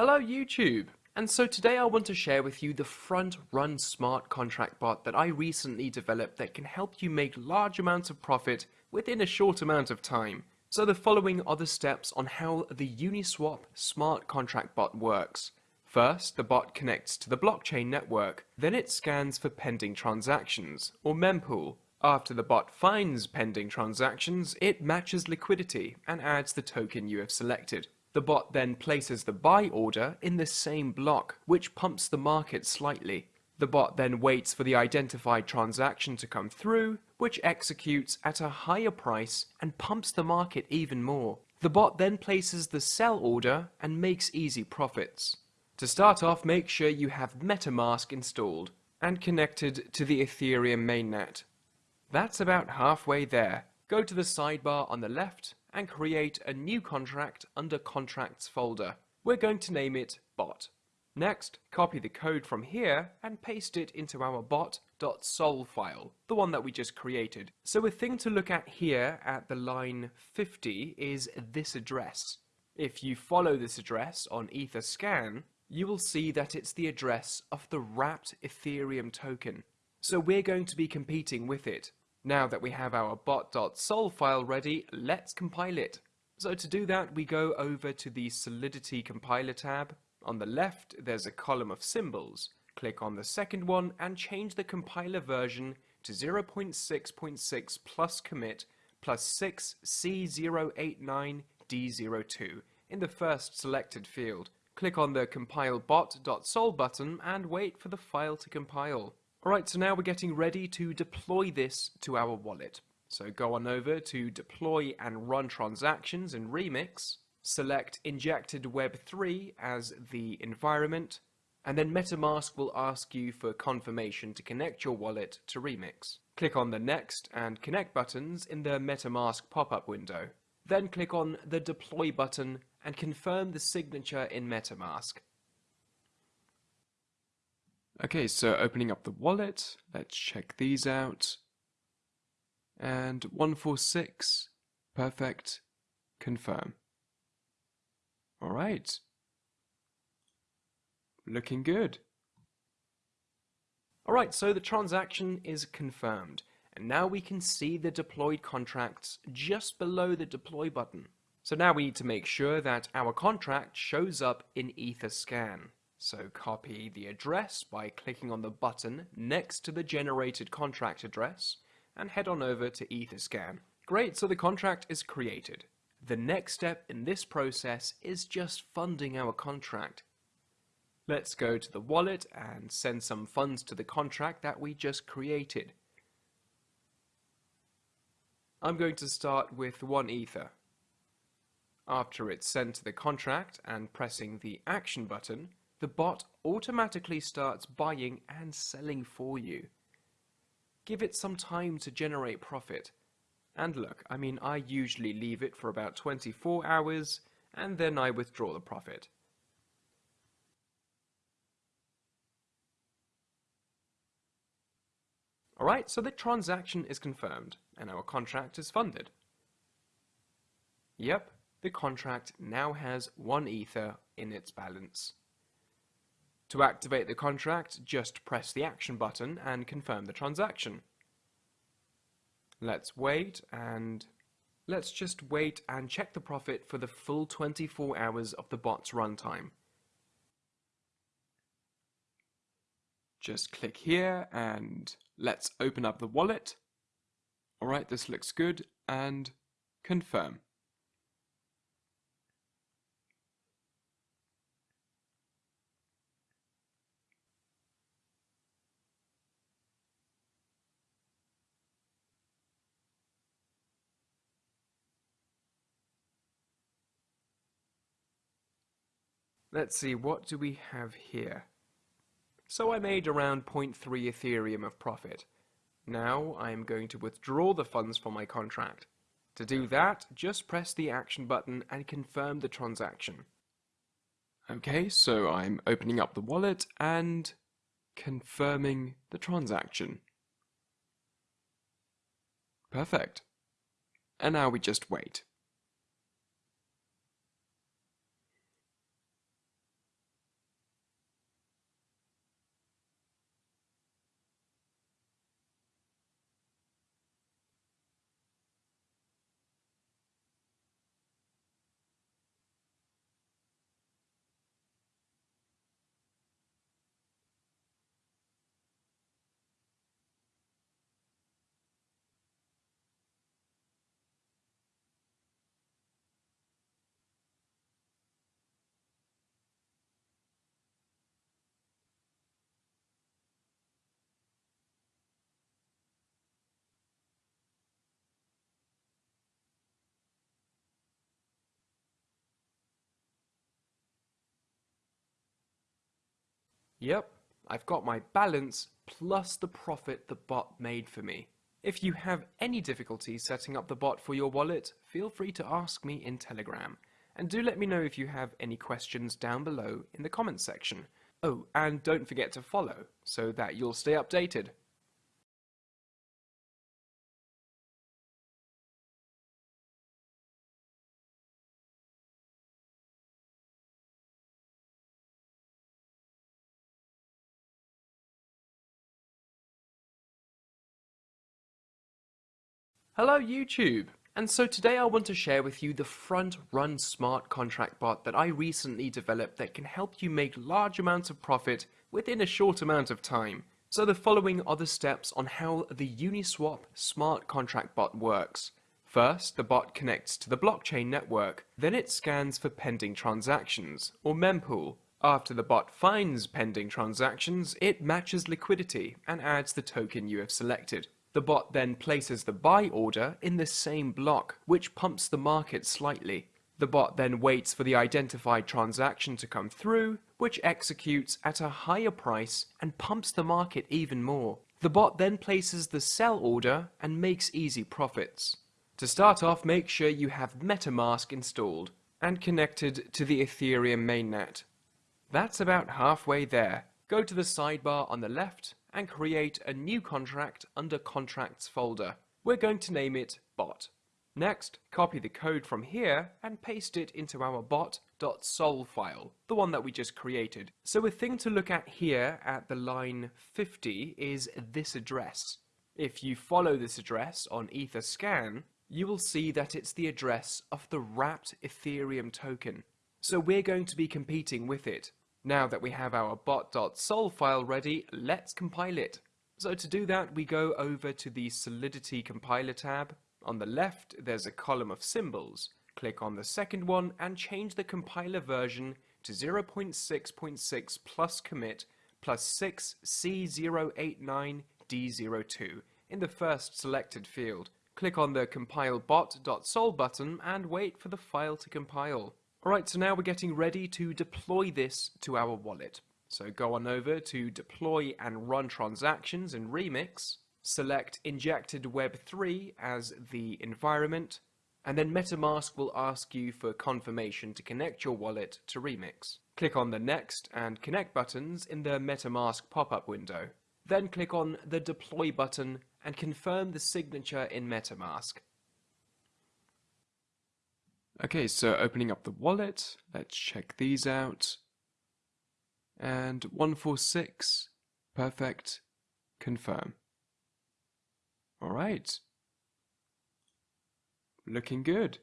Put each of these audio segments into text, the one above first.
Hello YouTube! And so today I want to share with you the front run smart contract bot that I recently developed that can help you make large amounts of profit within a short amount of time. So the following are the steps on how the Uniswap smart contract bot works. First, the bot connects to the blockchain network, then it scans for pending transactions, or mempool, after the bot finds pending transactions, it matches liquidity and adds the token you have selected. The bot then places the buy order in the same block, which pumps the market slightly. The bot then waits for the identified transaction to come through, which executes at a higher price and pumps the market even more. The bot then places the sell order and makes easy profits. To start off, make sure you have MetaMask installed and connected to the Ethereum mainnet. That's about halfway there. Go to the sidebar on the left and create a new contract under Contracts folder. We're going to name it Bot. Next, copy the code from here and paste it into our bot.sol file, the one that we just created. So a thing to look at here at the line 50 is this address. If you follow this address on Etherscan, you will see that it's the address of the wrapped Ethereum token. So we're going to be competing with it. Now that we have our bot.sol file ready, let's compile it. So to do that, we go over to the Solidity Compiler tab. On the left, there's a column of symbols. Click on the second one and change the compiler version to 0.6.6 plus commit plus 6 C089D02 in the first selected field. Click on the compile bot.sol button and wait for the file to compile. Alright, so now we're getting ready to deploy this to our wallet. So go on over to deploy and run transactions in Remix, select injected web3 as the environment, and then MetaMask will ask you for confirmation to connect your wallet to Remix. Click on the Next and Connect buttons in the MetaMask pop-up window. Then click on the Deploy button and confirm the signature in MetaMask. Okay, so opening up the wallet, let's check these out. And 146, perfect, confirm. Alright. Looking good. Alright, so the transaction is confirmed. And now we can see the deployed contracts just below the deploy button. So now we need to make sure that our contract shows up in Etherscan. So copy the address by clicking on the button next to the generated contract address and head on over to Etherscan. Great, so the contract is created. The next step in this process is just funding our contract. Let's go to the wallet and send some funds to the contract that we just created. I'm going to start with one Ether. After it's sent to the contract and pressing the action button, the bot automatically starts buying and selling for you. Give it some time to generate profit. And look, I mean, I usually leave it for about 24 hours and then I withdraw the profit. Alright, so the transaction is confirmed and our contract is funded. Yep, the contract now has one Ether in its balance. To activate the contract, just press the action button and confirm the transaction. Let's wait and let's just wait and check the profit for the full 24 hours of the bot's runtime. Just click here and let's open up the wallet. Alright, this looks good and confirm. Let's see, what do we have here? So I made around 0.3 Ethereum of profit. Now I am going to withdraw the funds from my contract. To do that, just press the action button and confirm the transaction. Okay, so I'm opening up the wallet and confirming the transaction. Perfect. And now we just wait. Yep, I've got my balance plus the profit the bot made for me. If you have any difficulty setting up the bot for your wallet, feel free to ask me in Telegram. And do let me know if you have any questions down below in the comments section. Oh, and don't forget to follow, so that you'll stay updated. Hello YouTube! And so today I want to share with you the front run smart contract bot that I recently developed that can help you make large amounts of profit within a short amount of time. So the following are the steps on how the Uniswap smart contract bot works. First, the bot connects to the blockchain network, then it scans for pending transactions, or mempool. After the bot finds pending transactions, it matches liquidity and adds the token you have selected. The bot then places the buy order in the same block, which pumps the market slightly. The bot then waits for the identified transaction to come through, which executes at a higher price and pumps the market even more. The bot then places the sell order and makes easy profits. To start off, make sure you have MetaMask installed and connected to the Ethereum mainnet. That's about halfway there. Go to the sidebar on the left and create a new contract under Contracts folder. We're going to name it bot. Next, copy the code from here and paste it into our bot.sol file, the one that we just created. So a thing to look at here at the line 50 is this address. If you follow this address on Etherscan, you will see that it's the address of the wrapped Ethereum token. So we're going to be competing with it. Now that we have our bot.sol file ready, let's compile it. So to do that, we go over to the Solidity Compiler tab. On the left, there's a column of symbols. Click on the second one and change the compiler version to 0.6.6 plus commit plus 6 C089D02 in the first selected field. Click on the compile bot.sol button and wait for the file to compile. Alright, so now we're getting ready to deploy this to our wallet. So go on over to deploy and run transactions in Remix, select injected web3 as the environment, and then MetaMask will ask you for confirmation to connect your wallet to Remix. Click on the Next and Connect buttons in the MetaMask pop-up window. Then click on the Deploy button and confirm the signature in MetaMask. Okay, so opening up the wallet, let's check these out. And 146, perfect, confirm. All right. Looking good.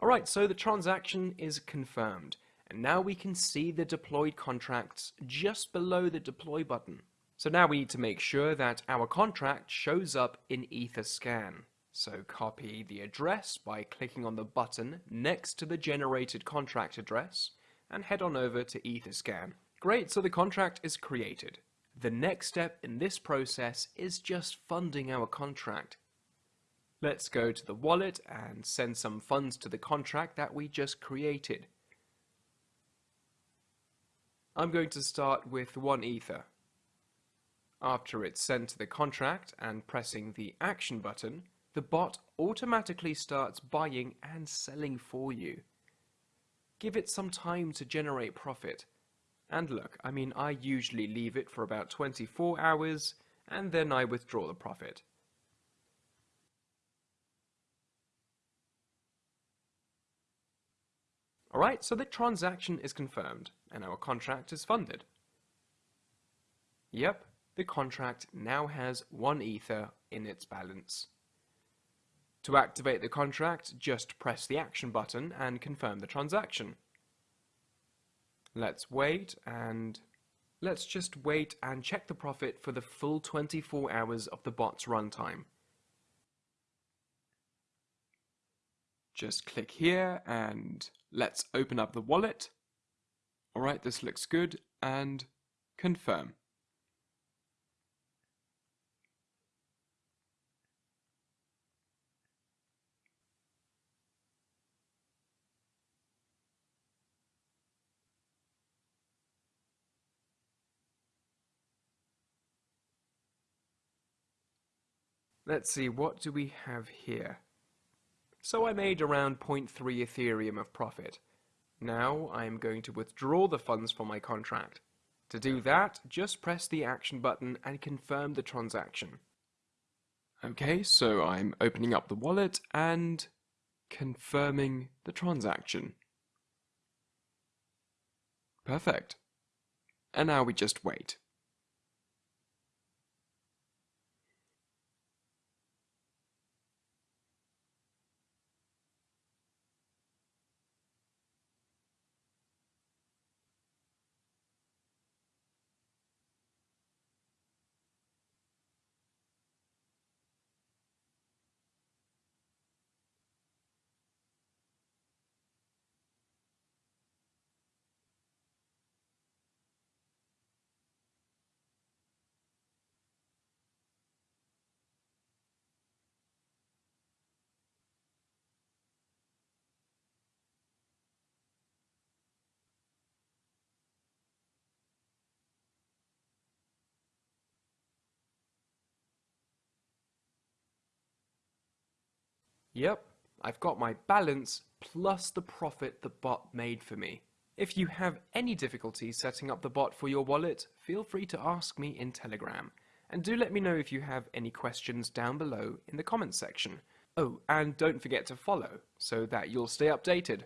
All right, so the transaction is confirmed. And now we can see the deployed contracts just below the deploy button. So now we need to make sure that our contract shows up in Etherscan. So copy the address by clicking on the button next to the generated contract address and head on over to Etherscan. Great, so the contract is created. The next step in this process is just funding our contract. Let's go to the wallet and send some funds to the contract that we just created. I'm going to start with one Ether. After it's sent to the contract and pressing the action button, the bot automatically starts buying and selling for you. Give it some time to generate profit. And look, I mean, I usually leave it for about 24 hours and then I withdraw the profit. Alright, so the transaction is confirmed and our contract is funded. Yep, the contract now has one Ether in its balance. To activate the contract, just press the action button and confirm the transaction. Let's wait and let's just wait and check the profit for the full 24 hours of the bot's runtime. Just click here and let's open up the wallet. Alright, this looks good and confirm. Let's see, what do we have here? So I made around 0.3 Ethereum of profit. Now I am going to withdraw the funds from my contract. To do that, just press the action button and confirm the transaction. Okay, so I'm opening up the wallet and confirming the transaction. Perfect. And now we just wait. Yep, I've got my balance plus the profit the bot made for me. If you have any difficulty setting up the bot for your wallet, feel free to ask me in Telegram. And do let me know if you have any questions down below in the comments section. Oh, and don't forget to follow, so that you'll stay updated.